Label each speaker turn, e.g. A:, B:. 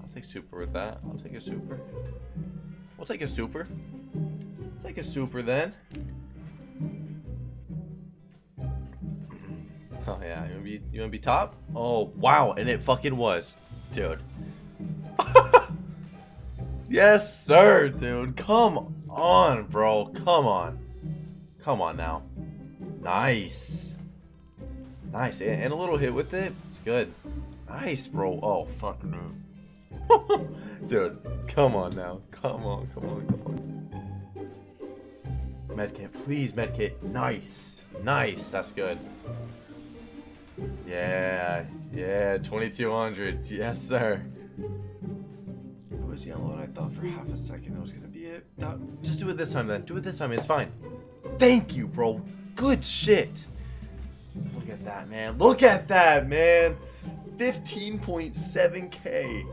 A: I'll take super with that. I'll take a super. We'll take a super. Take a super then. Oh yeah, you wanna be you wanna be top? Oh wow, and it fucking was, dude. yes, sir, dude. Come on, bro. Come on. Come on now. Nice. Nice. And a little hit with it. It's good. Nice, bro. Oh, fuck no. Dude, come on now. Come on, come on, come on. Medkit, please, medkit. Nice. Nice. That's good. Yeah. Yeah, 2200. Yes, sir. It was yellow, and I thought for half a second it was going to be it. No, just do it this time then. Do it this time. It's fine. Thank you, bro. Good shit. Look at that, man. Look at that, man. 15.7k.